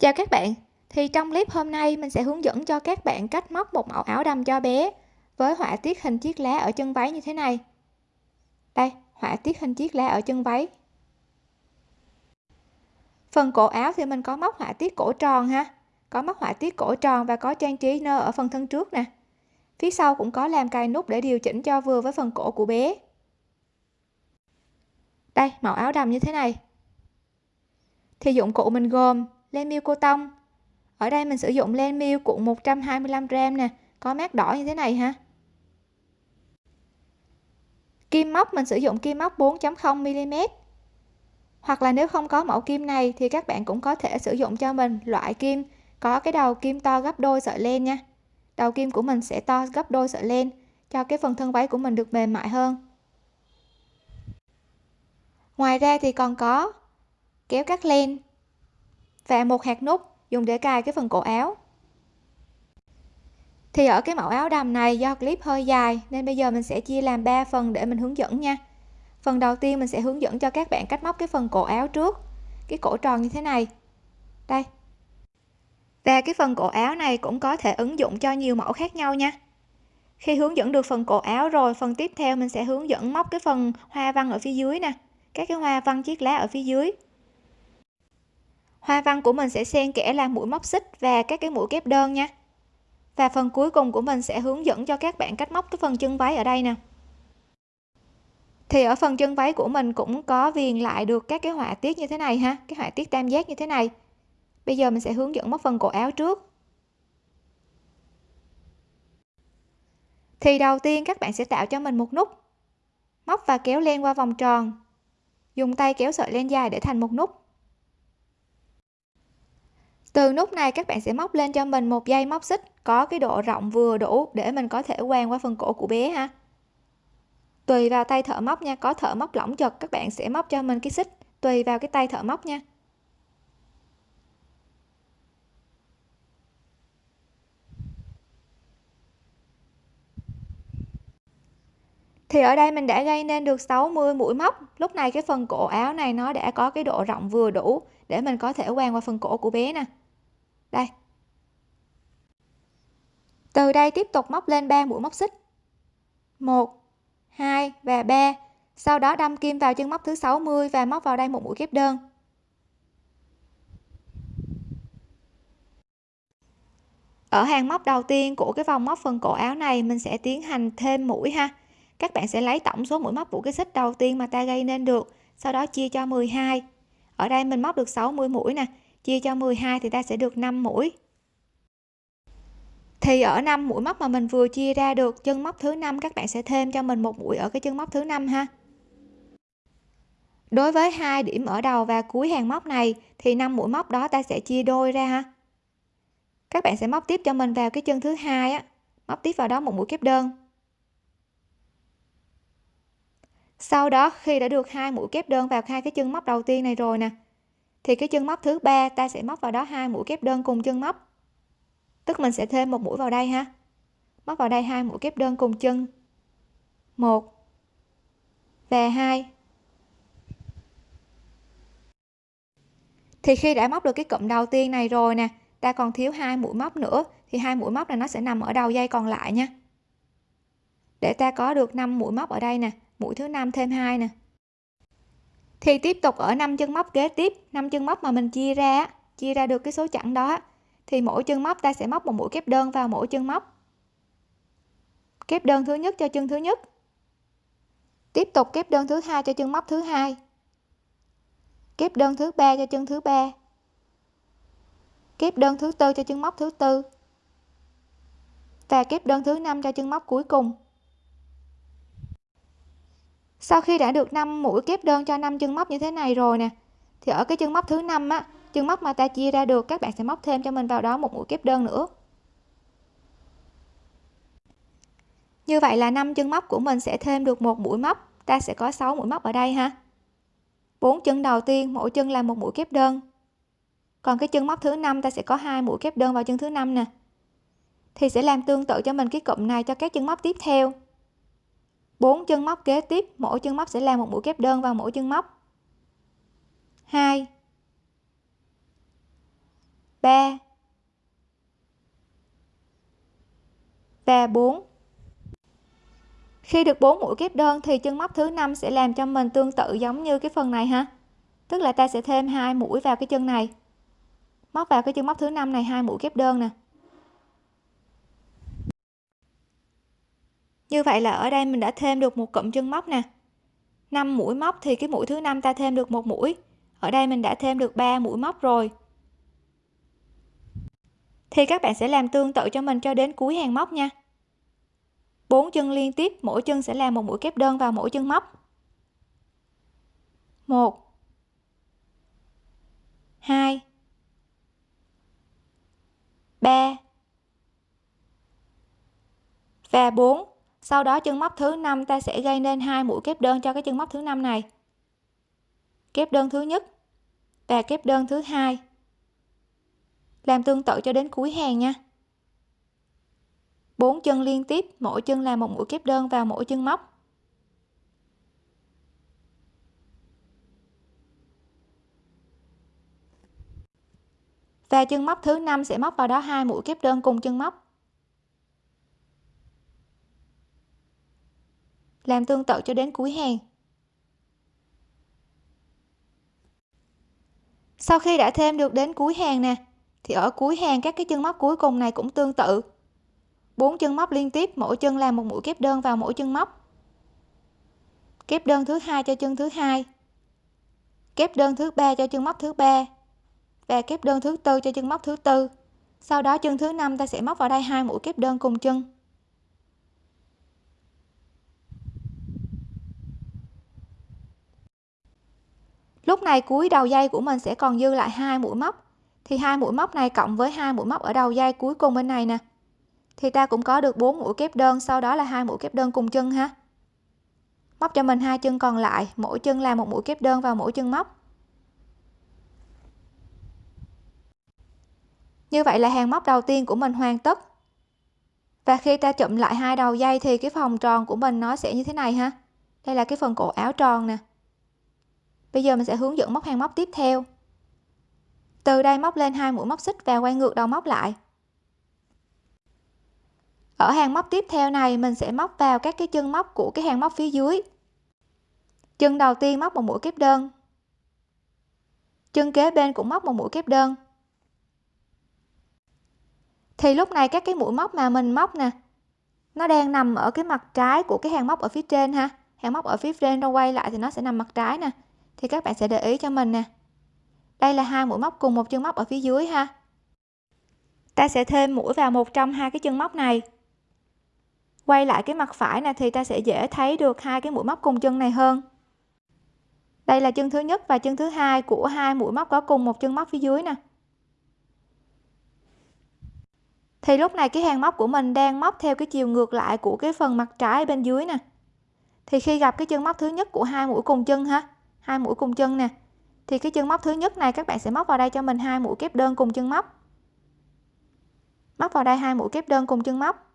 Chào các bạn, thì trong clip hôm nay mình sẽ hướng dẫn cho các bạn cách móc một mẫu áo đầm cho bé với họa tiết hình chiếc lá ở chân váy như thế này. Đây, họa tiết hình chiếc lá ở chân váy. Phần cổ áo thì mình có móc họa tiết cổ tròn ha, có móc họa tiết cổ tròn và có trang trí nơ ở phần thân trước nè. Phía sau cũng có làm cài nút để điều chỉnh cho vừa với phần cổ của bé. Đây, mẫu áo đầm như thế này. Thì dụng cụ mình gồm len miêu cô tông. Ở đây mình sử dụng len miêu cuộn 125g nè. Có mát đỏ như thế này ha. Kim móc, mình sử dụng kim móc 4.0 mm. Hoặc là nếu không có mẫu kim này thì các bạn cũng có thể sử dụng cho mình loại kim có cái đầu kim to gấp đôi sợi len nha. Đầu kim của mình sẽ to gấp đôi sợi len, cho cái phần thân váy của mình được mềm mại hơn. Ngoài ra thì còn có kéo cắt len và một hạt nút dùng để cài cái phần cổ áo. Thì ở cái mẫu áo đầm này do clip hơi dài, nên bây giờ mình sẽ chia làm 3 phần để mình hướng dẫn nha. Phần đầu tiên mình sẽ hướng dẫn cho các bạn cách móc cái phần cổ áo trước. Cái cổ tròn như thế này. Đây. Và cái phần cổ áo này cũng có thể ứng dụng cho nhiều mẫu khác nhau nha. Khi hướng dẫn được phần cổ áo rồi, phần tiếp theo mình sẽ hướng dẫn móc cái phần hoa văn ở phía dưới nè. Các cái hoa văn chiếc lá ở phía dưới hoa văn của mình sẽ xen kẽ làm mũi móc xích và các cái mũi kép đơn nha. Và phần cuối cùng của mình sẽ hướng dẫn cho các bạn cách móc cái phần chân váy ở đây nè. Thì ở phần chân váy của mình cũng có viền lại được các cái họa tiết như thế này ha, cái họa tiết tam giác như thế này. Bây giờ mình sẽ hướng dẫn móc phần cổ áo trước. Thì đầu tiên các bạn sẽ tạo cho mình một nút. Móc và kéo len qua vòng tròn. Dùng tay kéo sợi len dài để thành một nút từ nút này các bạn sẽ móc lên cho mình một dây móc xích, có cái độ rộng vừa đủ để mình có thể quàng qua phần cổ của bé ha. Tùy vào tay thợ móc nha, có thợ móc lỏng chật, các bạn sẽ móc cho mình cái xích. Tùy vào cái tay thợ móc nha. Thì ở đây mình đã gây nên được 60 mũi móc. Lúc này cái phần cổ áo này nó đã có cái độ rộng vừa đủ để mình có thể quàng qua phần cổ của bé nè đây. Từ đây tiếp tục móc lên 3 mũi móc xích. 1 2 và 3 sau đó đâm kim vào chân móc thứ 60 và móc vào đây một mũi kép đơn. Ở hàng móc đầu tiên của cái vòng móc phần cổ áo này, mình sẽ tiến hành thêm mũi ha. Các bạn sẽ lấy tổng số mũi móc của cái xích đầu tiên mà ta gây nên được, sau đó chia cho 12 ở đây mình móc được 60 mũi nè chia cho 12 thì ta sẽ được 5 mũi. Thì ở 5 mũi móc mà mình vừa chia ra được chân móc thứ năm, các bạn sẽ thêm cho mình một mũi ở cái chân móc thứ năm ha. Đối với hai điểm ở đầu và cuối hàng móc này thì 5 mũi móc đó ta sẽ chia đôi ra ha. Các bạn sẽ móc tiếp cho mình vào cái chân thứ hai á, móc tiếp vào đó một mũi kép đơn. Sau đó khi đã được hai mũi kép đơn vào hai cái chân móc đầu tiên này rồi nè thì cái chân móc thứ ba, ta sẽ móc vào đó hai mũi kép đơn cùng chân móc. Tức mình sẽ thêm một mũi vào đây ha. Móc vào đây hai mũi kép đơn cùng chân. Một và hai. Thì khi đã móc được cái cụm đầu tiên này rồi nè, ta còn thiếu hai mũi móc nữa, thì hai mũi móc này nó sẽ nằm ở đầu dây còn lại nha. Để ta có được 5 mũi móc ở đây nè, mũi thứ năm thêm hai nè thì tiếp tục ở năm chân móc kế tiếp. Năm chân móc mà mình chia ra chia ra được cái số chẵn đó thì mỗi chân móc ta sẽ móc một mũi kép đơn vào mỗi chân móc. Kép đơn thứ nhất cho chân thứ nhất. Tiếp tục kép đơn thứ hai cho chân móc thứ hai. Kép đơn thứ ba cho chân thứ ba. Kép đơn thứ tư cho chân móc thứ tư. Và kép đơn thứ năm cho chân móc cuối cùng sau khi đã được 5 mũi kép đơn cho 5 chân móc như thế này rồi nè, thì ở cái chân móc thứ năm á, chân móc mà ta chia ra được, các bạn sẽ móc thêm cho mình vào đó một mũi kép đơn nữa. Như vậy là 5 chân móc của mình sẽ thêm được một mũi móc. Ta sẽ có 6 mũi móc ở đây ha. Bốn chân đầu tiên, mỗi chân là một mũi kép đơn. Còn cái chân móc thứ năm, ta sẽ có hai mũi kép đơn vào chân thứ năm nè. Thì sẽ làm tương tự cho mình cái cụm này cho các chân móc tiếp theo. 4 chân móc kế tiếp, mỗi chân móc sẽ làm một mũi kép đơn vào mỗi chân móc. 2 3 và 4 khi được 4 mũi kép đơn thì chân móc thứ năm sẽ làm cho mình tương tự giống như cái phần này ha. Tức là ta sẽ thêm hai mũi vào cái chân này. Móc vào cái chân móc thứ năm này, hai mũi kép đơn nè. Như vậy là ở đây mình đã thêm được một cụm chân móc nè. 5 mũi móc thì cái mũi thứ năm ta thêm được một mũi. Ở đây mình đã thêm được 3 mũi móc rồi. Thì các bạn sẽ làm tương tự cho mình cho đến cuối hàng móc nha. Bốn chân liên tiếp, mỗi chân sẽ làm một mũi kép đơn vào mỗi chân móc. Một, hai, ba và 4 sau đó chân móc thứ năm ta sẽ gây nên hai mũi kép đơn cho cái chân móc thứ năm này. Kép đơn thứ nhất và kép đơn thứ hai. Làm tương tự cho đến cuối hàng nha. Bốn chân liên tiếp, mỗi chân là một mũi kép đơn vào mỗi chân móc. Và chân móc thứ năm sẽ móc vào đó hai mũi kép đơn cùng chân móc. Làm tương tự cho đến cuối hàng. Sau khi đã thêm được đến cuối hàng nè, thì ở cuối hàng các cái chân móc cuối cùng này cũng tương tự. Bốn chân móc liên tiếp, mỗi chân làm một mũi kép đơn vào mỗi chân móc. Kép đơn thứ hai cho chân thứ hai, kép đơn thứ ba cho chân móc thứ ba, và kép đơn thứ tư cho chân móc thứ tư. Sau đó chân thứ năm ta sẽ móc vào đây hai mũi kép đơn cùng chân. Lúc này cuối đầu dây của mình sẽ còn dư lại hai mũi móc. Thì hai mũi móc này cộng với hai mũi móc ở đầu dây cuối cùng bên này nè. Thì ta cũng có được bốn mũi kép đơn, sau đó là hai mũi kép đơn cùng chân ha. Móc cho mình hai chân còn lại, mỗi chân là một mũi kép đơn vào mỗi chân móc. Như vậy là hàng móc đầu tiên của mình hoàn tất. Và khi ta chụm lại hai đầu dây thì cái vòng tròn của mình nó sẽ như thế này ha. Đây là cái phần cổ áo tròn nè bây giờ mình sẽ hướng dẫn móc hàng móc tiếp theo. Từ đây móc lên hai mũi móc xích và quay ngược đầu móc lại. Ở hàng móc tiếp theo này, mình sẽ móc vào các cái chân móc của cái hàng móc phía dưới. Chân đầu tiên móc một mũi kép đơn. Chân kế bên cũng móc một mũi kép đơn. Thì lúc này các cái mũi móc mà mình móc nè, nó đang nằm ở cái mặt trái của cái hàng móc ở phía trên ha. Hàng móc ở phía trên, nó quay lại thì nó sẽ nằm mặt trái nè thì các bạn sẽ để ý cho mình nè. Đây là hai mũi móc cùng một chân móc ở phía dưới ha. Ta sẽ thêm mũi vào một trong hai cái chân móc này. Quay lại cái mặt phải này thì ta sẽ dễ thấy được hai cái mũi móc cùng chân này hơn. Đây là chân thứ nhất và chân thứ hai của hai mũi móc có cùng một chân móc phía dưới nè. Thì lúc này cái hàng móc của mình đang móc theo cái chiều ngược lại của cái phần mặt trái bên dưới nè. Thì khi gặp cái chân móc thứ nhất của hai mũi cùng chân ha hai mũi cùng chân nè. Thì cái chân móc thứ nhất này các bạn sẽ móc vào đây cho mình hai mũi kép đơn cùng chân móc. Móc vào đây hai mũi kép đơn cùng chân móc.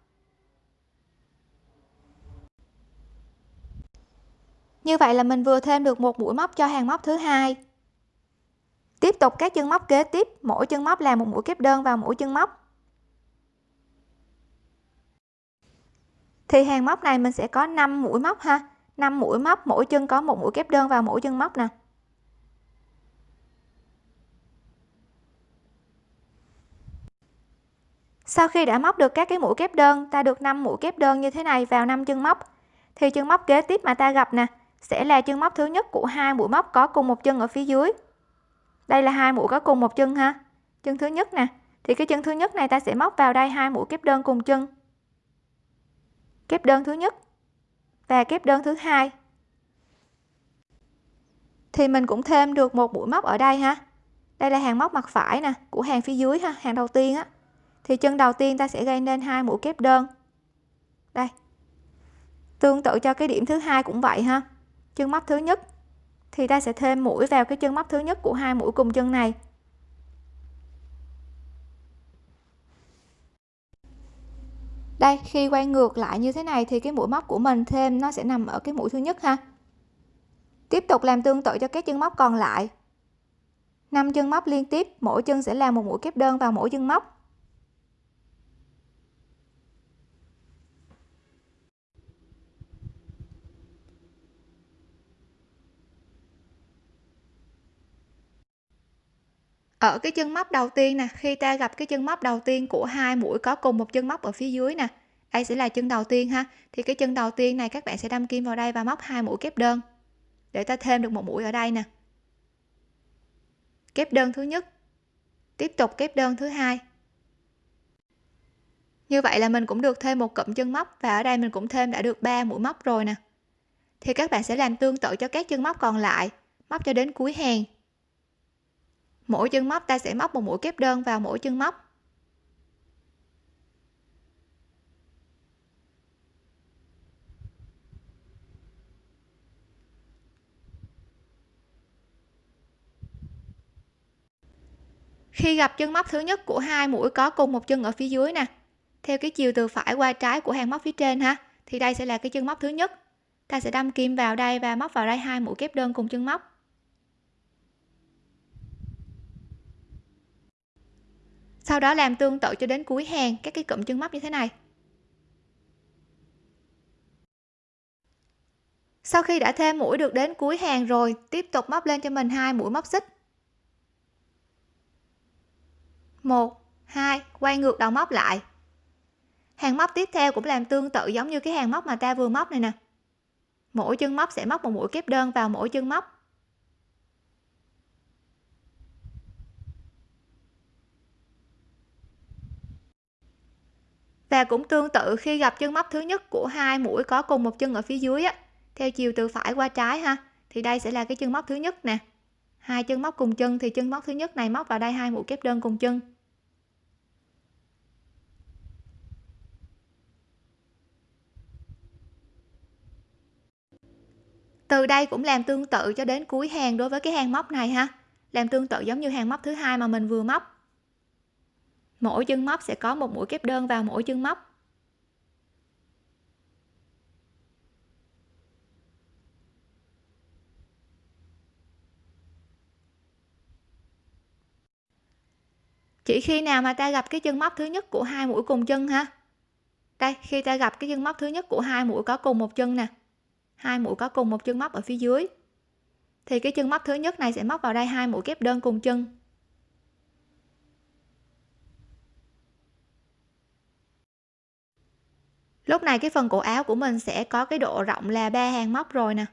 Như vậy là mình vừa thêm được một mũi móc cho hàng móc thứ hai. Tiếp tục các chân móc kế tiếp, mỗi chân móc làm một mũi kép đơn vào mỗi chân móc. Thì hàng móc này mình sẽ có 5 mũi móc ha. 5 mũi móc, mỗi chân có một mũi kép đơn vào mỗi chân móc nè. Sau khi đã móc được các cái mũi kép đơn, ta được 5 mũi kép đơn như thế này vào 5 chân móc. Thì chân móc kế tiếp mà ta gặp nè, sẽ là chân móc thứ nhất của hai mũi móc có cùng một chân ở phía dưới. Đây là hai mũi có cùng một chân ha. Chân thứ nhất nè, thì cái chân thứ nhất này ta sẽ móc vào đây hai mũi kép đơn cùng chân. Kép đơn thứ nhất và kép đơn thứ hai. Thì mình cũng thêm được một mũi móc ở đây ha. Đây là hàng móc mặt phải nè, của hàng phía dưới ha, hàng đầu tiên á. Thì chân đầu tiên ta sẽ gây nên hai mũi kép đơn. Đây. Tương tự cho cái điểm thứ hai cũng vậy ha. Chân móc thứ nhất. Thì ta sẽ thêm mũi vào cái chân móc thứ nhất của hai mũi cùng chân này. Đây, khi quay ngược lại như thế này thì cái mũi móc của mình thêm nó sẽ nằm ở cái mũi thứ nhất ha. Tiếp tục làm tương tự cho các chân móc còn lại. 5 chân móc liên tiếp, mỗi chân sẽ làm một mũi kép đơn vào mỗi chân móc. Ở cái chân móc đầu tiên nè, khi ta gặp cái chân móc đầu tiên của hai mũi có cùng một chân móc ở phía dưới nè đây sẽ là chân đầu tiên ha. Thì cái chân đầu tiên này các bạn sẽ đâm kim vào đây và móc hai mũi kép đơn, để ta thêm được một mũi ở đây nè. Kép đơn thứ nhất, tiếp tục kép đơn thứ hai. Như vậy là mình cũng được thêm một cụm chân móc và ở đây mình cũng thêm đã được 3 mũi móc rồi nè. Thì các bạn sẽ làm tương tự cho các chân móc còn lại, móc cho đến cuối hàng mỗi chân móc, ta sẽ móc một mũi kép đơn vào mỗi chân móc. Khi gặp chân móc thứ nhất của hai mũi có cùng một chân ở phía dưới nè, theo cái chiều từ phải qua trái của hàng móc phía trên ha, thì đây sẽ là cái chân móc thứ nhất. Ta sẽ đâm kim vào đây và móc vào đây hai mũi kép đơn cùng chân móc. Sau đó làm tương tự cho đến cuối hàng, các cái cụm chân móc như thế này. Sau khi đã thêm mũi được đến cuối hàng rồi, tiếp tục móc lên cho mình hai mũi móc xích. Một, hai, quay ngược đầu móc lại. Hàng móc tiếp theo cũng làm tương tự giống như cái hàng móc mà ta vừa móc này nè. Mỗi chân móc sẽ móc một mũi kép đơn vào mỗi chân móc. Và cũng tương tự khi gặp chân móc thứ nhất của hai mũi có cùng một chân ở phía dưới á. Theo chiều từ phải qua trái ha, thì đây sẽ là cái chân móc thứ nhất nè. Hai chân móc cùng chân, thì chân móc thứ nhất này móc vào đây hai mũi kép đơn cùng chân. Từ đây cũng làm tương tự cho đến cuối hàng đối với cái hàng móc này ha. Làm tương tự giống như hàng móc thứ hai mà mình vừa móc mỗi chân móc sẽ có một mũi kép đơn vào mỗi chân móc. Chỉ khi nào mà ta gặp cái chân móc thứ nhất của hai mũi cùng chân ha? Đây, khi ta gặp cái chân móc thứ nhất của hai mũi có cùng một chân nè, hai mũi có cùng một chân móc ở phía dưới, thì cái chân móc thứ nhất này sẽ móc vào đây hai mũi kép đơn cùng chân. Lúc này cái phần cổ áo của mình sẽ có cái độ rộng là ba hàng móc rồi nè.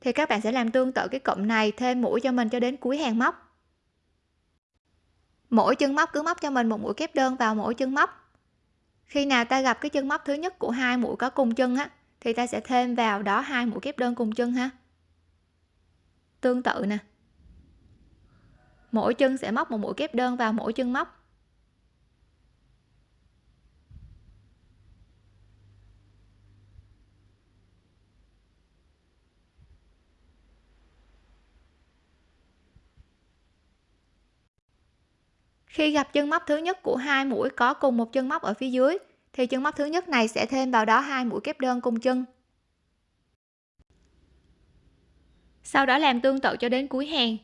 Thì các bạn sẽ làm tương tự cái cụm này thêm mũi cho mình cho đến cuối hàng móc. Mỗi chân móc cứ móc cho mình một mũi kép đơn vào mỗi chân móc. Khi nào ta gặp cái chân móc thứ nhất của hai mũi có cùng chân á, thì ta sẽ thêm vào đó hai mũi kép đơn cùng chân ha. Tương tự nè. Mỗi chân sẽ móc một mũi kép đơn vào mỗi chân móc. Khi gặp chân móc thứ nhất của hai mũi có cùng một chân móc ở phía dưới, thì chân móc thứ nhất này sẽ thêm vào đó hai mũi kép đơn cùng chân. Sau đó làm tương tự cho đến cuối hàng.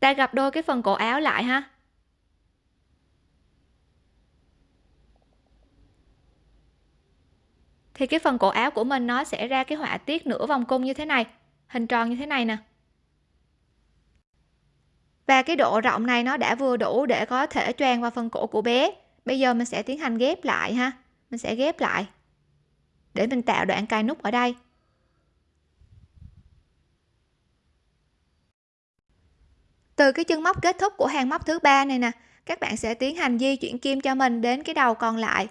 Ta gặp đôi cái phần cổ áo lại ha. Thì cái phần cổ áo của mình nó sẽ ra cái họa tiết nửa vòng cung như thế này hình tròn như thế này nè. Và cái độ rộng này nó đã vừa đủ để có thể choàng vào phần cổ của bé. Bây giờ mình sẽ tiến hành ghép lại ha. Mình sẽ ghép lại. Để mình tạo đoạn cài nút ở đây. Từ cái chân móc kết thúc của hàng móc thứ ba này nè, các bạn sẽ tiến hành di chuyển kim cho mình đến cái đầu còn lại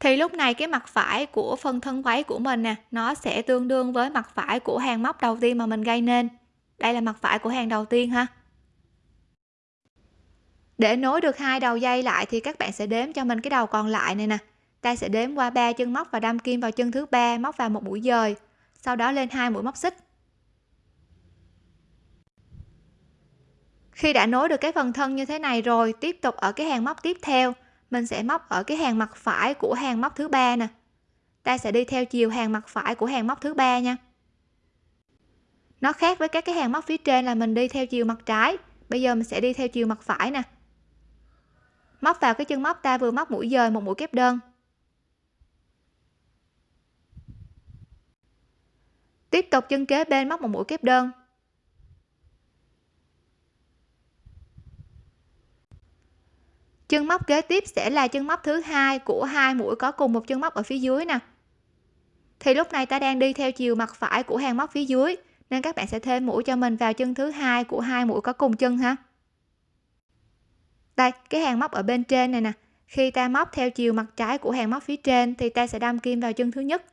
thì lúc này cái mặt phải của phần thân váy của mình nè, nó sẽ tương đương với mặt phải của hàng móc đầu tiên mà mình gây nên. Đây là mặt phải của hàng đầu tiên ha. Để nối được hai đầu dây lại thì các bạn sẽ đếm cho mình cái đầu còn lại này nè. Ta sẽ đếm qua ba chân móc và đâm kim vào chân thứ ba, móc vào một mũi dời. Sau đó lên hai mũi móc xích. Khi đã nối được cái phần thân như thế này rồi, tiếp tục ở cái hàng móc tiếp theo mình sẽ móc ở cái hàng mặt phải của hàng móc thứ ba nè. Ta sẽ đi theo chiều hàng mặt phải của hàng móc thứ ba nha. Nó khác với các cái hàng móc phía trên là mình đi theo chiều mặt trái. Bây giờ mình sẽ đi theo chiều mặt phải nè. Móc vào cái chân móc ta vừa móc mũi dời một mũi kép đơn. Tiếp tục chân kế bên móc một mũi kép đơn. Chân móc kế tiếp sẽ là chân móc thứ hai của hai mũi có cùng một chân móc ở phía dưới nè. Thì lúc này ta đang đi theo chiều mặt phải của hàng móc phía dưới, nên các bạn sẽ thêm mũi cho mình vào chân thứ hai của hai mũi có cùng chân ha. Đây, cái hàng móc ở bên trên này nè. Khi ta móc theo chiều mặt trái của hàng móc phía trên thì ta sẽ đâm kim vào chân thứ nhất.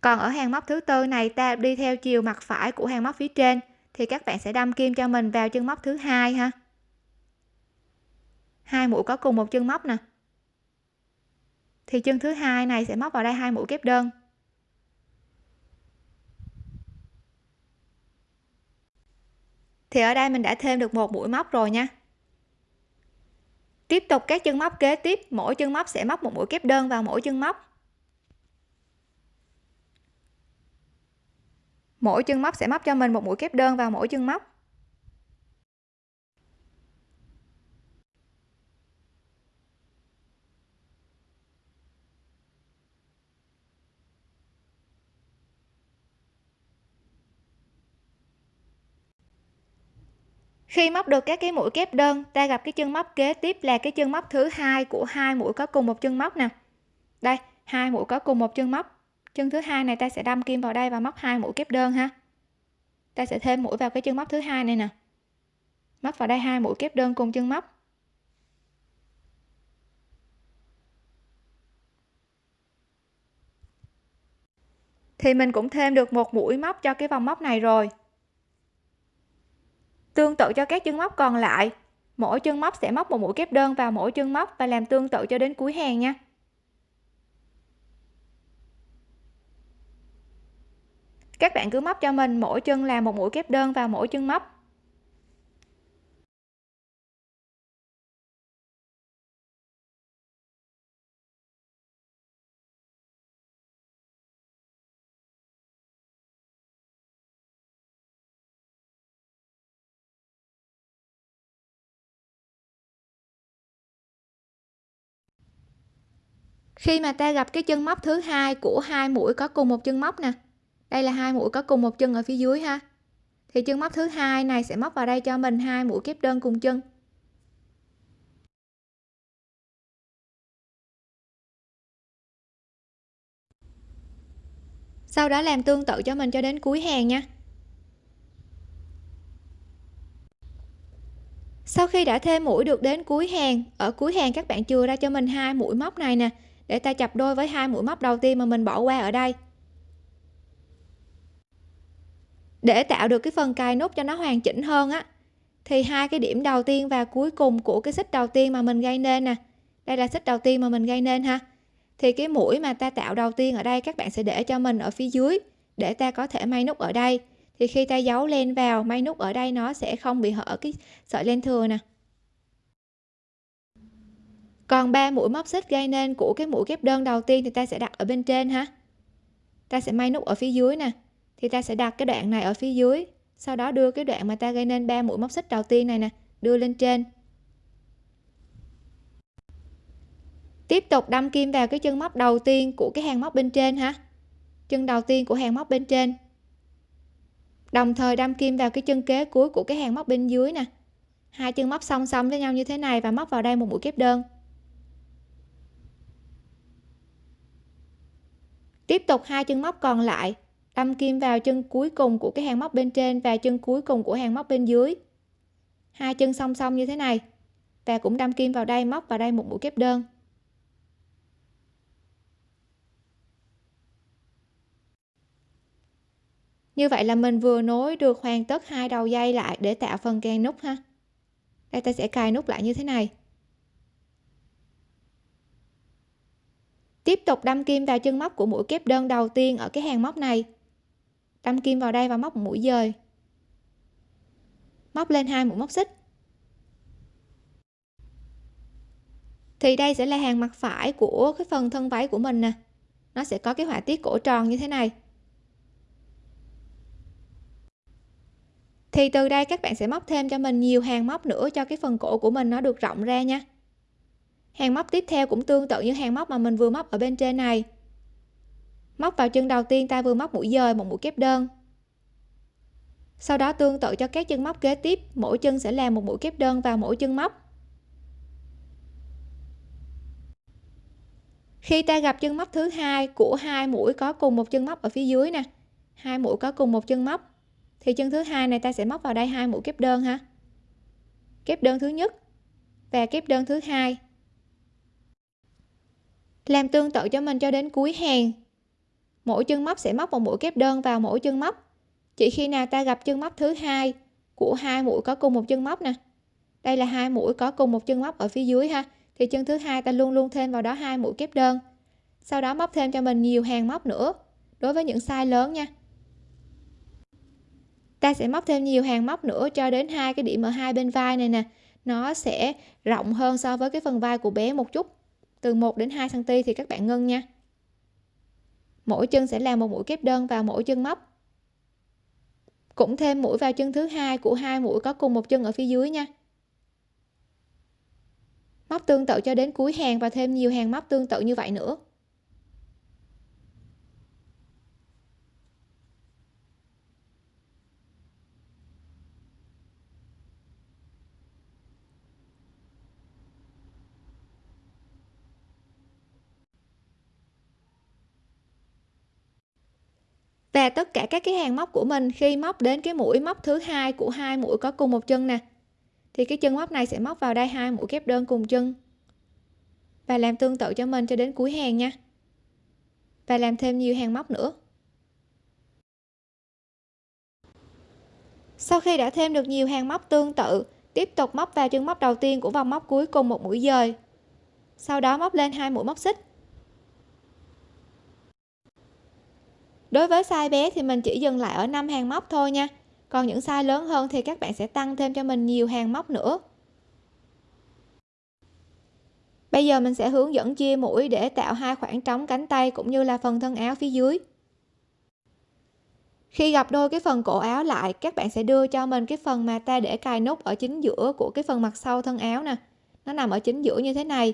Còn ở hàng móc thứ tư này, ta đi theo chiều mặt phải của hàng móc phía trên thì các bạn sẽ đâm kim cho mình vào chân móc thứ hai ha hai mũi có cùng một chân móc nè. Thì chân thứ hai này sẽ móc vào đây hai mũi kép đơn. Thì ở đây mình đã thêm được một mũi móc rồi nha. Tiếp tục các chân móc kế tiếp, mỗi chân móc sẽ móc một mũi kép đơn vào mỗi chân móc. Mỗi chân móc sẽ móc cho mình một mũi kép đơn vào mỗi chân móc. Khi móc được các cái mũi kép đơn, ta gặp cái chân móc kế tiếp là cái chân móc thứ hai của hai mũi có cùng một chân móc nè. Đây, hai mũi có cùng một chân móc. Chân thứ hai này ta sẽ đâm kim vào đây và móc hai mũi kép đơn ha. Ta sẽ thêm mũi vào cái chân móc thứ hai này nè. Móc vào đây hai mũi kép đơn cùng chân móc. Thì mình cũng thêm được một mũi móc cho cái vòng móc này rồi tương tự cho các chân móc còn lại. Mỗi chân móc sẽ móc một mũi kép đơn vào mỗi chân móc và làm tương tự cho đến cuối hàng nha. Các bạn cứ móc cho mình, mỗi chân là một mũi kép đơn vào mỗi chân móc. Khi mà ta gặp cái chân móc thứ hai của hai mũi có cùng một chân móc nè. Đây là hai mũi có cùng một chân ở phía dưới ha. Thì chân móc thứ hai này sẽ móc vào đây cho mình hai mũi kép đơn cùng chân. Sau đó làm tương tự cho mình cho đến cuối hàng nha. Sau khi đã thêm mũi được đến cuối hàng, ở cuối hàng các bạn chừa ra cho mình hai mũi móc này nè để ta chập đôi với hai mũi móc đầu tiên mà mình bỏ qua ở đây. Để tạo được cái phần cài nút cho nó hoàn chỉnh hơn á, thì hai cái điểm đầu tiên và cuối cùng của cái xích đầu tiên mà mình gây nên nè. Đây là xích đầu tiên mà mình gây nên ha. Thì cái mũi mà ta tạo đầu tiên ở đây các bạn sẽ để cho mình ở phía dưới để ta có thể may nút ở đây. Thì khi ta giấu len vào, may nút ở đây nó sẽ không bị hở cái sợi len thừa nè còn ba mũi móc xích gây nên của cái mũi kép đơn đầu tiên thì ta sẽ đặt ở bên trên ha. Ta sẽ may nút ở phía dưới nè. Thì ta sẽ đặt cái đoạn này ở phía dưới. Sau đó đưa cái đoạn mà ta gây nên ba mũi móc xích đầu tiên này nè, đưa lên trên. Tiếp tục đâm kim vào cái chân móc đầu tiên của cái hàng móc bên trên ha. Chân đầu tiên của hàng móc bên trên. Đồng thời đâm kim vào cái chân kế cuối của cái hàng móc bên dưới nè. Hai chân móc song song với nhau như thế này và móc vào đây một mũi kép đơn. Tiếp tục hai chân móc còn lại. Đâm kim vào chân cuối cùng của cái hàng móc bên trên và chân cuối cùng của hàng móc bên dưới. Hai chân song song như thế này. Và cũng đâm kim vào đây móc vào đây một mũi kép đơn. Như vậy là mình vừa nối được hoàn tất hai đầu dây lại để tạo phần kèn nút ha. Đây ta sẽ cài nút lại như thế này. Tiếp tục đâm kim vào chân móc của mũi kép đơn đầu tiên ở cái hàng móc này. Đâm kim vào đây và móc một mũi dời. Móc lên hai mũi móc xích. Thì đây sẽ là hàng mặt phải của cái phần thân váy của mình nè. Nó sẽ có cái họa tiết cổ tròn như thế này. Thì từ đây các bạn sẽ móc thêm cho mình nhiều hàng móc nữa cho cái phần cổ của mình nó được rộng ra nha hàng móc tiếp theo cũng tương tự như hàng móc mà mình vừa móc ở bên trên này. Móc vào chân đầu tiên ta vừa móc mũi dời, một mũi kép đơn. Sau đó tương tự cho các chân móc kế tiếp, mỗi chân sẽ làm một mũi kép đơn vào mỗi chân móc. Khi ta gặp chân móc thứ hai của hai mũi có cùng một chân móc ở phía dưới nè, hai mũi có cùng một chân móc, thì chân thứ hai này ta sẽ móc vào đây hai mũi kép đơn ha. Kép đơn thứ nhất và kép đơn thứ hai làm tương tự cho mình cho đến cuối hàng. Mỗi chân móc sẽ móc một mũi kép đơn vào mỗi chân móc. Chỉ khi nào ta gặp chân móc thứ hai của hai mũi có cùng một chân móc nè. Đây là hai mũi có cùng một chân móc ở phía dưới ha, thì chân thứ hai ta luôn luôn thêm vào đó hai mũi kép đơn. Sau đó móc thêm cho mình nhiều hàng móc nữa, đối với những size lớn nha. Ta sẽ móc thêm nhiều hàng móc nữa cho đến hai cái điểm ở hai bên vai này nè. Nó sẽ rộng hơn so với cái phần vai của bé một chút từ 1 đến 2 cm thì các bạn ngưng nha. Mỗi chân sẽ làm một mũi kép đơn vào mỗi chân móc. Cũng thêm mũi vào chân thứ hai của hai mũi có cùng một chân ở phía dưới nha. Móc tương tự cho đến cuối hàng và thêm nhiều hàng móc tương tự như vậy nữa. Và tất cả các cái hàng móc của mình khi móc đến cái mũi móc thứ hai của hai mũi có cùng một chân nè. Thì cái chân móc này sẽ móc vào đây hai mũi kép đơn cùng chân. Và làm tương tự cho mình cho đến cuối hàng nha. Và làm thêm nhiều hàng móc nữa. Sau khi đã thêm được nhiều hàng móc tương tự, tiếp tục móc vào chân móc đầu tiên của vòng móc cuối cùng một mũi dời. Sau đó móc lên hai mũi móc xích. Đối với size bé thì mình chỉ dừng lại ở 5 hàng móc thôi nha. Còn những size lớn hơn thì các bạn sẽ tăng thêm cho mình nhiều hàng móc nữa. Bây giờ mình sẽ hướng dẫn chia mũi để tạo hai khoảng trống cánh tay cũng như là phần thân áo phía dưới. Khi gặp đôi cái phần cổ áo lại, các bạn sẽ đưa cho mình cái phần mà ta để cài nút ở chính giữa của cái phần mặt sau thân áo nè. Nó nằm ở chính giữa như thế này.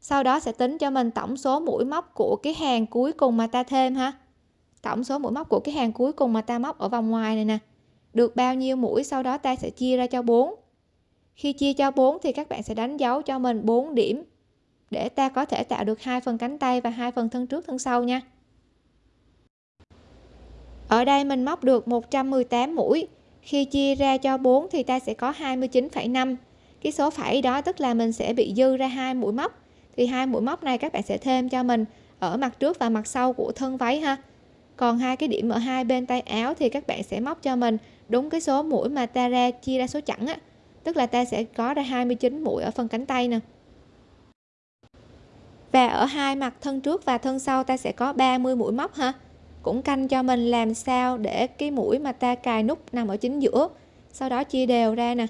Sau đó sẽ tính cho mình tổng số mũi móc của cái hàng cuối cùng mà ta thêm ha tổng số mũi móc của cái hàng cuối cùng mà ta móc ở vòng ngoài này nè. Được bao nhiêu mũi sau đó ta sẽ chia ra cho 4 khi chia cho 4 thì các bạn sẽ đánh dấu cho mình 4 điểm để ta có thể tạo được hai phần cánh tay và hai phần thân trước thân sau nha. Ở đây mình móc được 118 mũi. Khi chia ra cho 4 thì ta sẽ có 29,5 cái số phẩy đó tức là mình sẽ bị dư ra hai mũi móc. Thì hai mũi móc này các bạn sẽ thêm cho mình ở mặt trước và mặt sau của thân váy ha còn hai cái điểm ở hai bên tay áo thì các bạn sẽ móc cho mình. Đúng cái số mũi mà ta ra chia ra số chẵn á. Tức là ta sẽ có ra 29 mũi ở phần cánh tay nè. Và ở hai mặt thân trước và thân sau ta sẽ có 30 mũi móc ha. Cũng canh cho mình làm sao để cái mũi mà ta cài nút nằm ở chính giữa. Sau đó chia đều ra nè.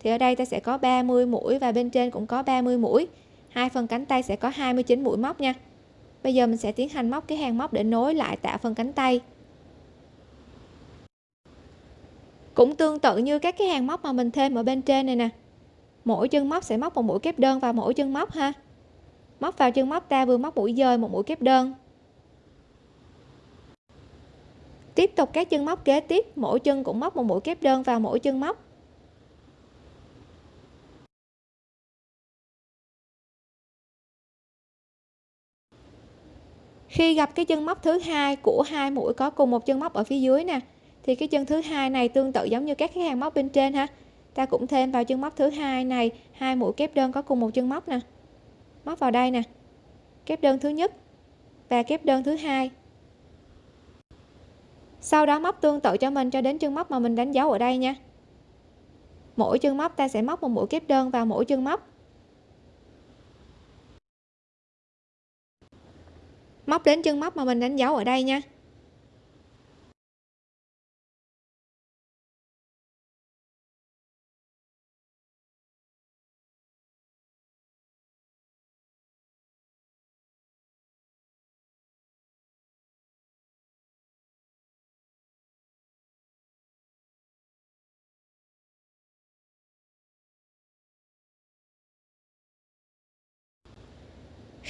Thì ở đây ta sẽ có 30 mũi và bên trên cũng có 30 mũi. Hai phần cánh tay sẽ có 29 mũi móc nha bây giờ mình sẽ tiến hành móc cái hàng móc để nối lại tạo phần cánh tay. Cũng tương tự như các cái hàng móc mà mình thêm ở bên trên này nè. Mỗi chân móc sẽ móc một mũi kép đơn vào mỗi chân móc ha. Móc vào chân móc ta vừa móc mũi dời một mũi kép đơn. Tiếp tục các chân móc kế tiếp, mỗi chân cũng móc một mũi kép đơn vào mỗi chân móc. Khi gặp cái chân móc thứ hai của hai mũi có cùng một chân móc ở phía dưới nè, thì cái chân thứ hai này tương tự giống như các cái hàng móc bên trên ha. Ta cũng thêm vào chân móc thứ hai này, hai mũi kép đơn có cùng một chân móc nè. Móc vào đây nè. Kép đơn thứ nhất và kép đơn thứ hai. Sau đó móc tương tự cho mình cho đến chân móc mà mình đánh dấu ở đây nha. Mỗi chân móc ta sẽ móc một mũi kép đơn vào mỗi chân móc. Móc đến chân móc mà mình đánh dấu ở đây nha.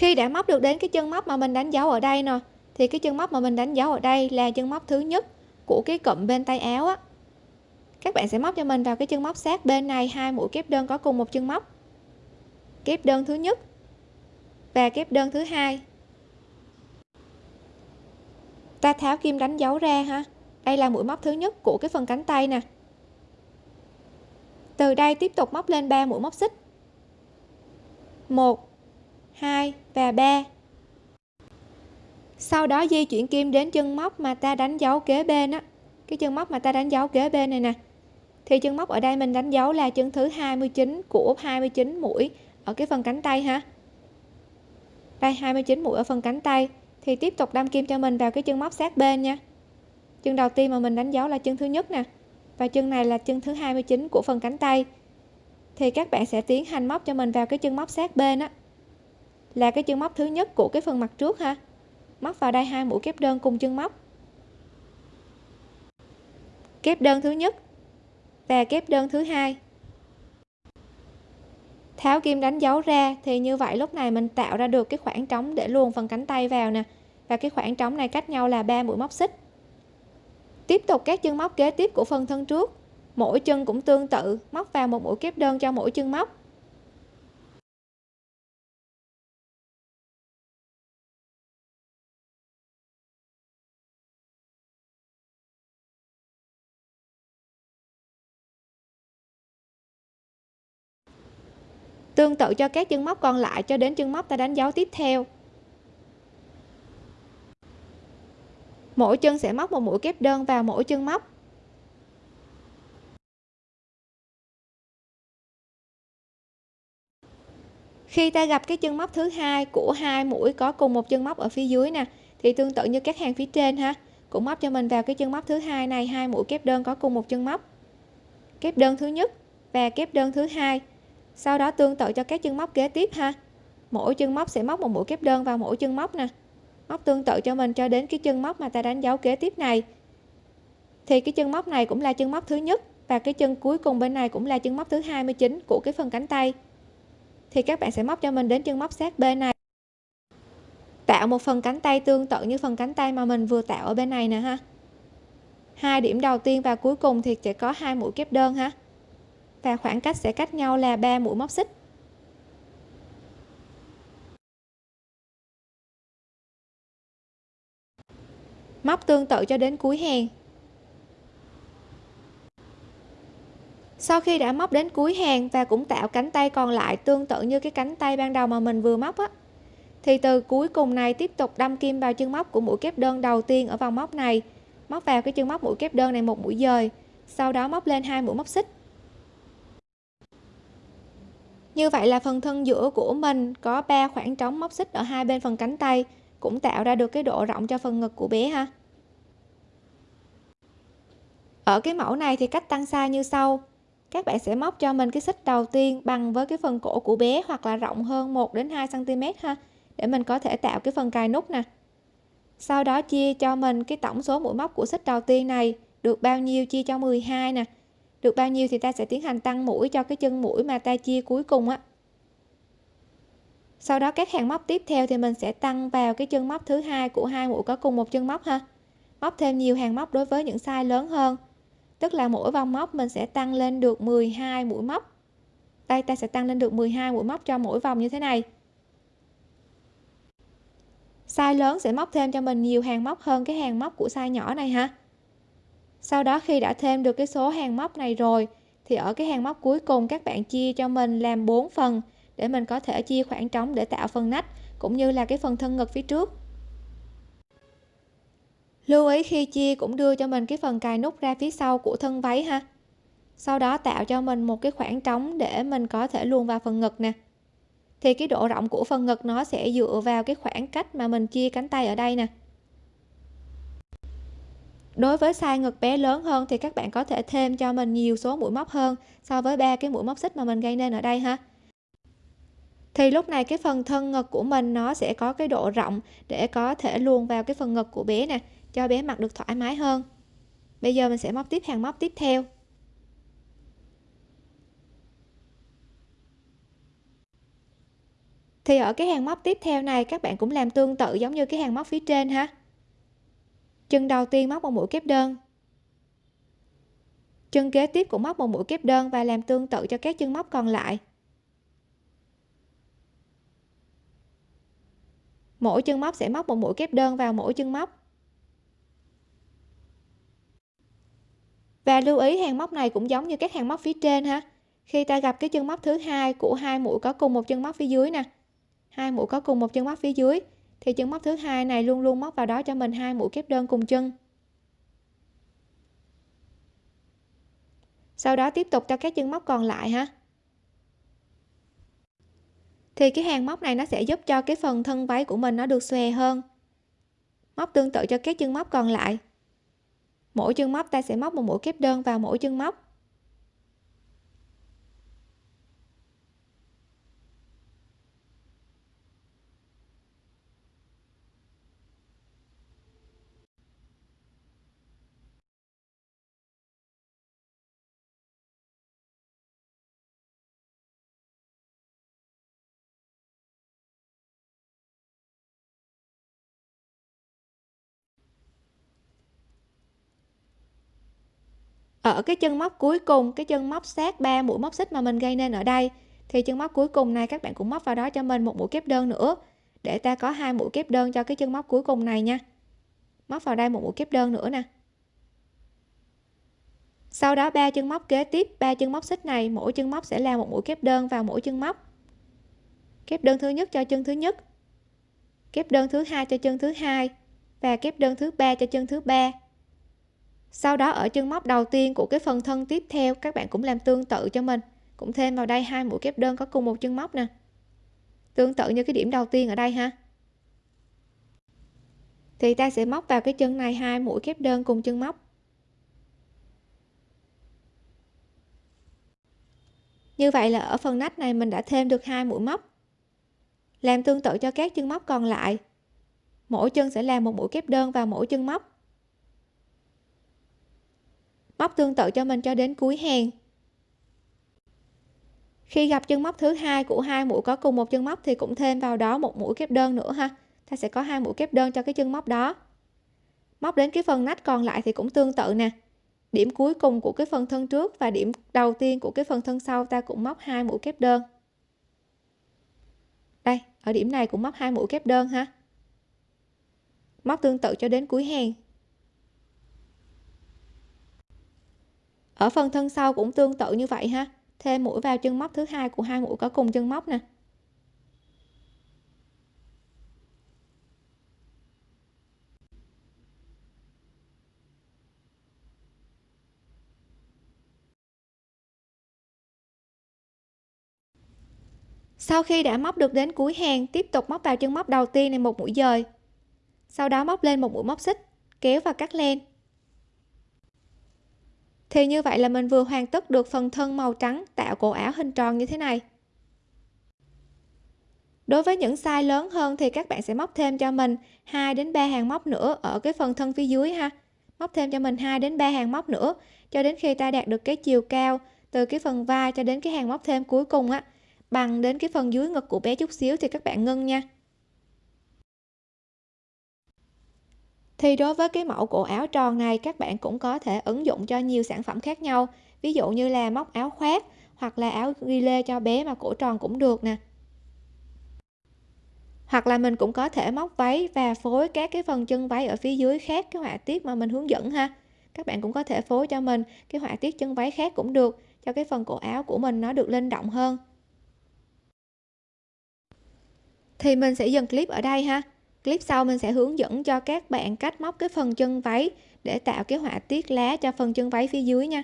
Khi đã móc được đến cái chân móc mà mình đánh dấu ở đây nè, thì cái chân móc mà mình đánh dấu ở đây là chân móc thứ nhất của cái cụm bên tay áo á. Các bạn sẽ móc cho mình vào cái chân móc sát bên này, hai mũi kép đơn có cùng một chân móc. Kép đơn thứ nhất và kép đơn thứ hai. Ta tháo kim đánh dấu ra ha. Đây là mũi móc thứ nhất của cái phần cánh tay nè. Từ đây tiếp tục móc lên 3 mũi móc xích. 1 2 và 3 sau đó di chuyển kim đến chân móc mà ta đánh dấu kế bên á. Cái chân móc mà ta đánh dấu kế bên này nè. Thì chân móc ở đây mình đánh dấu là chân thứ 29 của 29 mũi ở cái phần cánh tay ha. Đây 29 mũi ở phần cánh tay. Thì tiếp tục đâm kim cho mình vào cái chân móc sát bên nha. Chân đầu tiên mà mình đánh dấu là chân thứ nhất nè. Và chân này là chân thứ 29 của phần cánh tay. Thì các bạn sẽ tiến hành móc cho mình vào cái chân móc sát bên á là cái chân móc thứ nhất của cái phần mặt trước ha. Móc vào đây hai mũi kép đơn cùng chân móc. Kép đơn thứ nhất và kép đơn thứ hai. Tháo kim đánh dấu ra, thì như vậy lúc này mình tạo ra được cái khoảng trống để luồn phần cánh tay vào nè. Và cái khoảng trống này cách nhau là 3 mũi móc xích. Tiếp tục các chân móc kế tiếp của phần thân trước. Mỗi chân cũng tương tự, móc vào một mũi kép đơn cho mỗi chân móc. Tương tự cho các chân móc còn lại cho đến chân móc ta đánh dấu tiếp theo. Mỗi chân sẽ móc một mũi kép đơn vào mỗi chân móc. Khi ta gặp cái chân móc thứ hai của hai mũi có cùng một chân móc ở phía dưới nè, thì tương tự như các hàng phía trên ha, cũng móc cho mình vào cái chân móc thứ hai này, hai mũi kép đơn có cùng một chân móc. Kép đơn thứ nhất và kép đơn thứ hai sau đó tương tự cho các chân móc kế tiếp ha. Mỗi chân móc sẽ móc một mũi kép đơn vào mỗi chân móc nè. Móc tương tự cho mình cho đến cái chân móc mà ta đánh dấu kế tiếp này. Thì cái chân móc này cũng là chân móc thứ nhất và cái chân cuối cùng bên này cũng là chân móc thứ 29 của cái phần cánh tay. Thì các bạn sẽ móc cho mình đến chân móc sát bên này. Tạo một phần cánh tay tương tự như phần cánh tay mà mình vừa tạo ở bên này nè ha. Hai điểm đầu tiên và cuối cùng thì sẽ có hai mũi kép đơn ha và khoảng cách sẽ cách nhau là 3 mũi móc xích. Móc tương tự cho đến cuối hàng. Sau khi đã móc đến cuối hàng và cũng tạo cánh tay còn lại tương tự như cái cánh tay ban đầu mà mình vừa móc á, thì từ cuối cùng này tiếp tục đâm kim vào chân móc của mũi kép đơn đầu tiên ở vòng móc này. Móc vào cái chân móc mũi kép đơn này một mũi dời, sau đó móc lên hai mũi móc xích như vậy là phần thân giữa của mình có 3 khoảng trống móc xích ở hai bên phần cánh tay, cũng tạo ra được cái độ rộng cho phần ngực của bé ha. Ở cái mẫu này thì cách tăng size như sau. Các bạn sẽ móc cho mình cái xích đầu tiên bằng với cái phần cổ của bé hoặc là rộng hơn 1 đến 2 cm ha, để mình có thể tạo cái phần cài nút nè. Sau đó chia cho mình cái tổng số mũi móc của xích đầu tiên này được bao nhiêu chia cho 12 nè được bao nhiêu thì ta sẽ tiến hành tăng mũi cho cái chân mũi mà ta chia cuối cùng á. Sau đó các hàng móc tiếp theo thì mình sẽ tăng vào cái chân móc thứ hai của hai mũi có cùng một chân móc ha. Móc thêm nhiều hàng móc đối với những size lớn hơn. Tức là mỗi vòng móc mình sẽ tăng lên được 12 mũi móc. Đây, ta sẽ tăng lên được 12 mũi móc cho mỗi vòng như thế này. Size lớn sẽ móc thêm cho mình nhiều hàng móc hơn cái hàng móc của size nhỏ này ha sau đó khi đã thêm được cái số hàng móc này rồi, thì ở cái hàng móc cuối cùng các bạn chia cho mình làm 4 phần để mình có thể chia khoảng trống để tạo phần nách, cũng như là cái phần thân ngực phía trước. Lưu ý khi chia cũng đưa cho mình cái phần cài nút ra phía sau của thân váy ha. Sau đó tạo cho mình một cái khoảng trống để mình có thể luồn vào phần ngực nè. Thì cái độ rộng của phần ngực nó sẽ dựa vào cái khoảng cách mà mình chia cánh tay ở đây nè đối với size ngực bé lớn hơn thì các bạn có thể thêm cho mình nhiều số mũi móc hơn so với ba cái mũi móc xích mà mình gây nên ở đây ha. Thì lúc này cái phần thân ngực của mình nó sẽ có cái độ rộng để có thể luồn vào cái phần ngực của bé nè, cho bé mặc được thoải mái hơn. Bây giờ mình sẽ móc tiếp hàng móc tiếp theo. Thì ở cái hàng móc tiếp theo này, các bạn cũng làm tương tự giống như cái hàng móc phía trên ha chân đầu tiên móc một mũi kép đơn. Chân kế tiếp cũng móc một mũi kép đơn và làm tương tự cho các chân móc còn lại. Mỗi chân móc sẽ móc một mũi kép đơn vào mỗi chân móc. Và lưu ý, hàng móc này cũng giống như các hàng móc phía trên ha. Khi ta gặp cái chân móc thứ hai của hai mũi có cùng một chân móc phía dưới nè. Hai mũi có cùng một chân móc phía dưới thì chân móc thứ hai này luôn luôn móc vào đó cho mình hai mũi kép đơn cùng chân. Sau đó tiếp tục cho các chân móc còn lại ha. Thì cái hàng móc này nó sẽ giúp cho cái phần thân váy của mình nó được xòe hơn. Móc tương tự cho các chân móc còn lại. Mỗi chân móc ta sẽ móc một mũi kép đơn vào mỗi chân móc. Ở cái chân móc cuối cùng, cái chân móc sát ba mũi móc xích mà mình gây nên ở đây. Thì chân móc cuối cùng này các bạn cũng móc vào đó cho mình một mũi kép đơn nữa, để ta có hai mũi kép đơn cho cái chân móc cuối cùng này nha. Móc vào đây một mũi kép đơn nữa nè. Sau đó ba chân móc kế tiếp, ba chân móc xích này, mỗi chân móc sẽ là một mũi kép đơn vào mỗi chân móc. Kép đơn thứ nhất cho chân thứ nhất, kép đơn thứ hai cho chân thứ hai, và kép đơn thứ ba cho chân thứ ba sau đó ở chân móc đầu tiên của cái phần thân tiếp theo, các bạn cũng làm tương tự cho mình. Cũng thêm vào đây hai mũi kép đơn có cùng một chân móc nè. Tương tự như cái điểm đầu tiên ở đây ha. Thì ta sẽ móc vào cái chân này hai mũi kép đơn cùng chân móc. Như vậy là ở phần nách này mình đã thêm được hai mũi móc. Làm tương tự cho các chân móc còn lại. Mỗi chân sẽ làm một mũi kép đơn vào mỗi chân móc móc tương tự cho mình cho đến cuối hàng. Khi gặp chân móc thứ hai của hai mũi có cùng một chân móc thì cũng thêm vào đó một mũi kép đơn nữa ha. Ta sẽ có hai mũi kép đơn cho cái chân móc đó. Móc đến cái phần nách còn lại thì cũng tương tự nè. Điểm cuối cùng của cái phần thân trước và điểm đầu tiên của cái phần thân sau ta cũng móc hai mũi kép đơn. Đây, ở điểm này cũng móc hai mũi kép đơn ha. Móc tương tự cho đến cuối hàng. Ở phần thân sau cũng tương tự như vậy ha. Thêm mũi vào chân móc thứ hai của hai mũi có cùng chân móc nè. Sau khi đã móc được đến cuối hàng, tiếp tục móc vào chân móc đầu tiên này một mũi dời. Sau đó móc lên một mũi móc xích, kéo và cắt len thì như vậy là mình vừa hoàn tất được phần thân màu trắng, tạo cổ áo hình tròn như thế này. Đối với những size lớn hơn thì các bạn sẽ móc thêm cho mình 2 đến 3 hàng móc nữa ở cái phần thân phía dưới ha. Móc thêm cho mình 2 đến 3 hàng móc nữa, cho đến khi ta đạt được cái chiều cao, từ cái phần vai cho đến cái hàng móc thêm cuối cùng á, bằng đến cái phần dưới ngực của bé chút xíu thì các bạn ngưng nha. Thì đối với cái mẫu cổ áo tròn này, các bạn cũng có thể ứng dụng cho nhiều sản phẩm khác nhau. Ví dụ như là móc áo khoác hoặc là áo ghi lê cho bé mà cổ tròn cũng được nè. Hoặc là mình cũng có thể móc váy và phối các cái phần chân váy ở phía dưới khác, cái họa tiết mà mình hướng dẫn ha. Các bạn cũng có thể phối cho mình cái họa tiết chân váy khác cũng được, cho cái phần cổ áo của mình nó được linh động hơn. Thì mình sẽ dừng clip ở đây ha clip sau mình sẽ hướng dẫn cho các bạn cách móc cái phần chân váy để tạo cái họa tiết lá cho phần chân váy phía dưới nha.